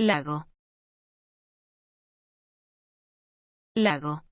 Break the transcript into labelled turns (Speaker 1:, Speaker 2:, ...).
Speaker 1: Lago. Lago.